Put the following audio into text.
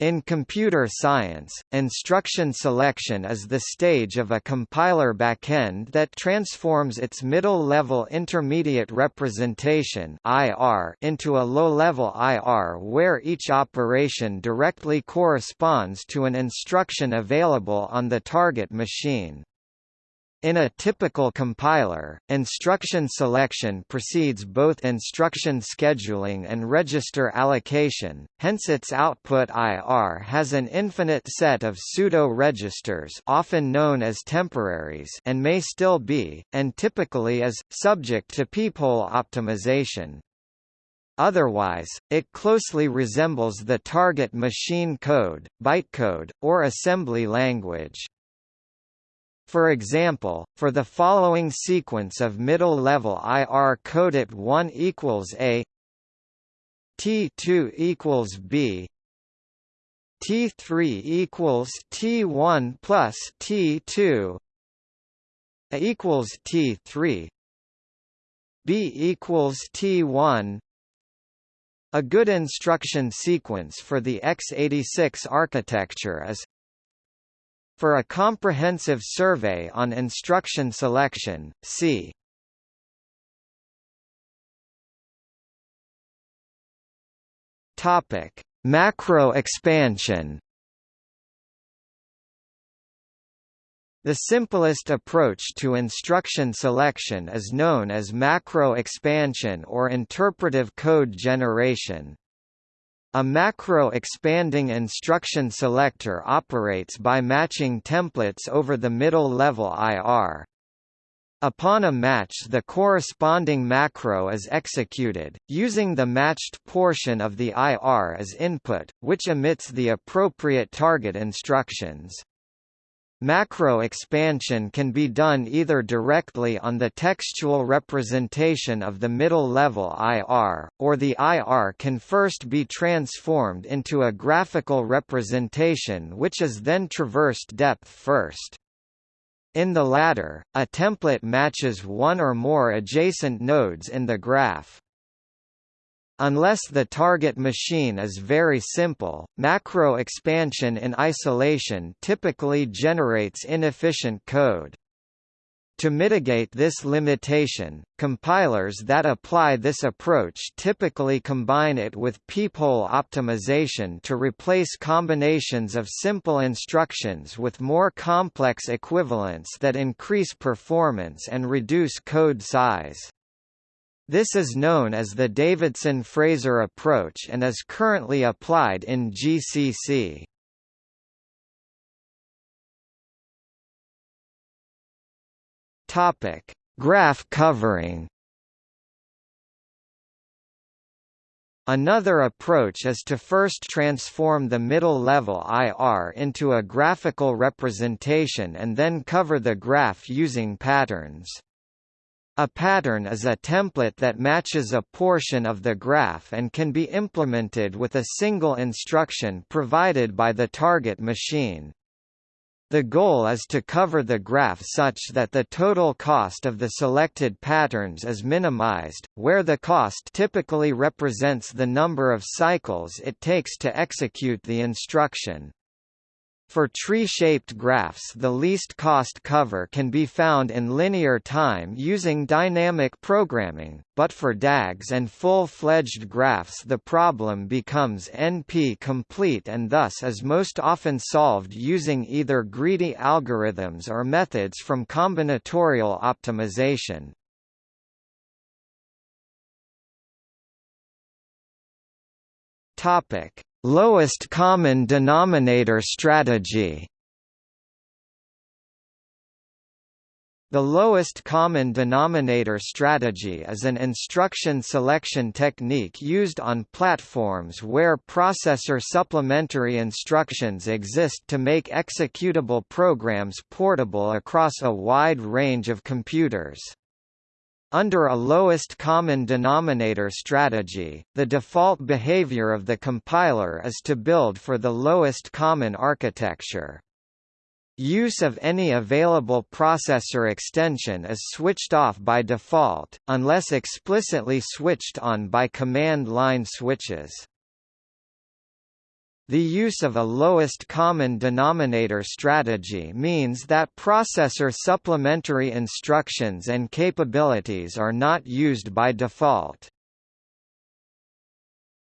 In computer science, instruction selection is the stage of a compiler backend that transforms its middle-level intermediate representation (IR) into a low-level IR where each operation directly corresponds to an instruction available on the target machine. In a typical compiler, instruction selection precedes both instruction scheduling and register allocation, hence its output IR has an infinite set of pseudo-registers often known as temporaries and may still be, and typically is, subject to peephole optimization. Otherwise, it closely resembles the target machine code, bytecode, or assembly language. For example, for the following sequence of middle-level IR code it 1 equals A T2 equals B T3 equals T1 plus T2 A equals T3 B equals T1 A good instruction sequence for the x86 architecture is for a comprehensive survey on instruction selection, see Topic: Macro expansion. The simplest approach to instruction selection is known as macro expansion or interpretive code generation. A macro-expanding instruction selector operates by matching templates over the middle-level IR. Upon a match the corresponding macro is executed, using the matched portion of the IR as input, which emits the appropriate target instructions. Macro expansion can be done either directly on the textual representation of the middle-level IR, or the IR can first be transformed into a graphical representation which is then traversed depth first. In the latter, a template matches one or more adjacent nodes in the graph. Unless the target machine is very simple, macro expansion in isolation typically generates inefficient code. To mitigate this limitation, compilers that apply this approach typically combine it with peephole optimization to replace combinations of simple instructions with more complex equivalents that increase performance and reduce code size. This is known as the Davidson-Fraser approach and is currently applied in GCC. Topic: Graph covering. Another approach is to first transform the middle-level IR into a graphical representation and then cover the graph using patterns. A pattern is a template that matches a portion of the graph and can be implemented with a single instruction provided by the target machine. The goal is to cover the graph such that the total cost of the selected patterns is minimized, where the cost typically represents the number of cycles it takes to execute the instruction. For tree-shaped graphs the least cost cover can be found in linear time using dynamic programming, but for DAGs and full-fledged graphs the problem becomes NP-complete and thus is most often solved using either greedy algorithms or methods from combinatorial optimization. Topic Lowest common denominator strategy The lowest common denominator strategy is an instruction selection technique used on platforms where processor supplementary instructions exist to make executable programs portable across a wide range of computers. Under a lowest common denominator strategy, the default behavior of the compiler is to build for the lowest common architecture. Use of any available processor extension is switched off by default, unless explicitly switched on by command line switches. The use of a lowest common denominator strategy means that processor supplementary instructions and capabilities are not used by default.